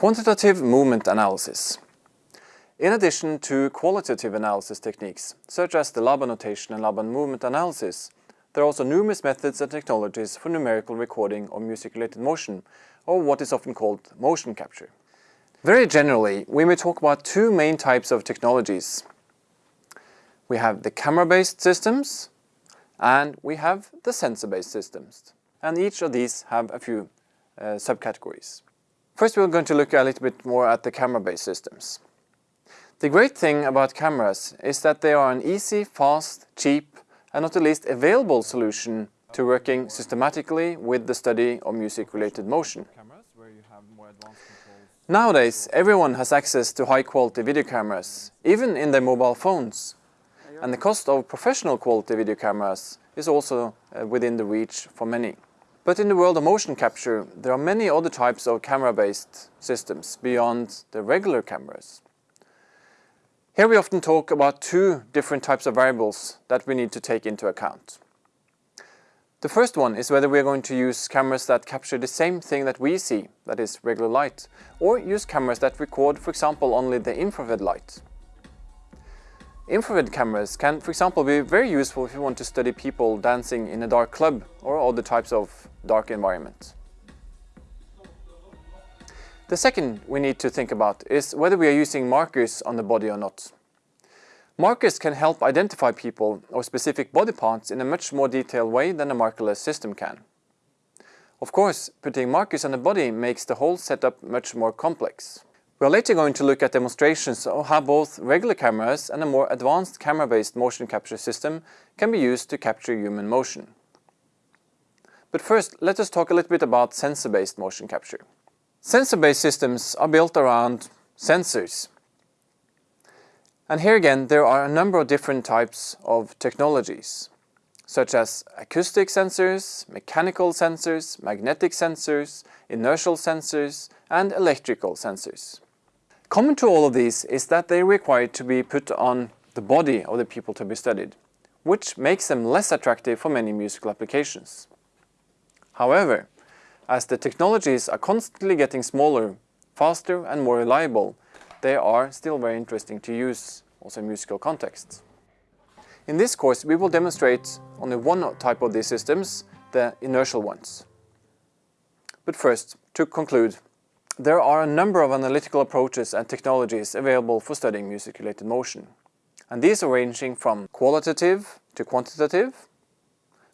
Quantitative movement analysis. In addition to qualitative analysis techniques, such as the Laban notation and Laban movement analysis, there are also numerous methods and technologies for numerical recording of music-related motion, or what is often called motion capture. Very generally, we may talk about two main types of technologies. We have the camera-based systems, and we have the sensor-based systems. And each of these have a few uh, subcategories. First we're going to look a little bit more at the camera-based systems. The great thing about cameras is that they are an easy, fast, cheap and not the least available solution to working systematically with the study of music-related motion. Nowadays, everyone has access to high-quality video cameras, even in their mobile phones. And the cost of professional quality video cameras is also uh, within the reach for many. But in the world of motion capture, there are many other types of camera-based systems beyond the regular cameras. Here we often talk about two different types of variables that we need to take into account. The first one is whether we are going to use cameras that capture the same thing that we see, that is regular light, or use cameras that record, for example, only the infrared light. Infrared cameras can, for example, be very useful if you want to study people dancing in a dark club or other types of dark environment. The second we need to think about is whether we are using markers on the body or not. Markers can help identify people or specific body parts in a much more detailed way than a markerless system can. Of course, putting markers on the body makes the whole setup much more complex. We are later going to look at demonstrations of how both regular cameras and a more advanced camera-based motion capture system can be used to capture human motion. But first, let us talk a little bit about sensor-based motion capture. Sensor-based systems are built around sensors. And here again, there are a number of different types of technologies, such as acoustic sensors, mechanical sensors, magnetic sensors, inertial sensors, and electrical sensors. Common to all of these is that they require to be put on the body of the people to be studied, which makes them less attractive for many musical applications. However, as the technologies are constantly getting smaller, faster and more reliable, they are still very interesting to use also in musical contexts. In this course we will demonstrate only one type of these systems, the inertial ones. But first, to conclude, there are a number of analytical approaches and technologies available for studying music-related motion. And these are ranging from qualitative to quantitative,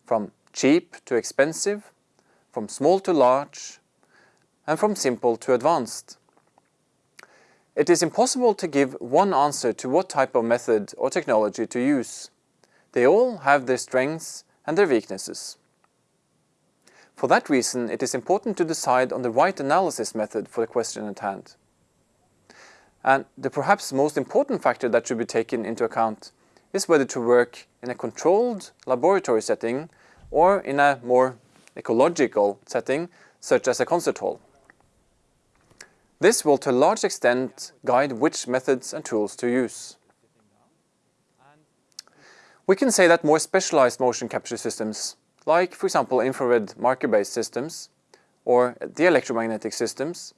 from cheap to expensive, from small to large, and from simple to advanced. It is impossible to give one answer to what type of method or technology to use. They all have their strengths and their weaknesses. For that reason, it is important to decide on the right analysis method for the question at hand. And the perhaps most important factor that should be taken into account is whether to work in a controlled laboratory setting or in a more ecological setting, such as a concert hall. This will to a large extent guide which methods and tools to use. We can say that more specialized motion capture systems like for example infrared marker-based systems or the electromagnetic systems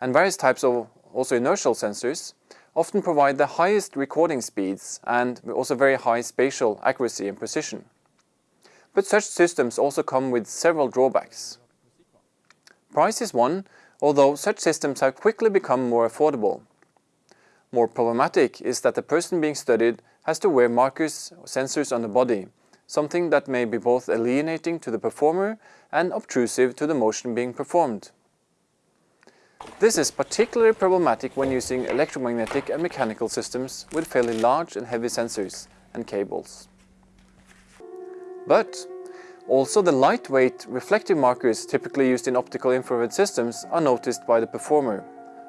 and various types of also inertial sensors often provide the highest recording speeds and also very high spatial accuracy and precision. But such systems also come with several drawbacks. Price is one, although such systems have quickly become more affordable. More problematic is that the person being studied has to wear markers or sensors on the body something that may be both alienating to the performer and obtrusive to the motion being performed. This is particularly problematic when using electromagnetic and mechanical systems with fairly large and heavy sensors and cables. But also the lightweight reflective markers typically used in optical infrared systems are noticed by the performer,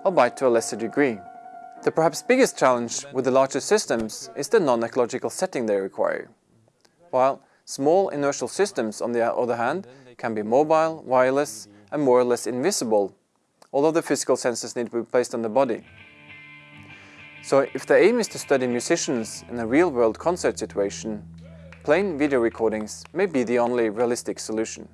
albeit to a lesser degree. The perhaps biggest challenge with the larger systems is the non-ecological setting they require while small inertial systems, on the other hand, can be mobile, wireless and more or less invisible, although the physical sensors need to be placed on the body. So if the aim is to study musicians in a real-world concert situation, plain video recordings may be the only realistic solution.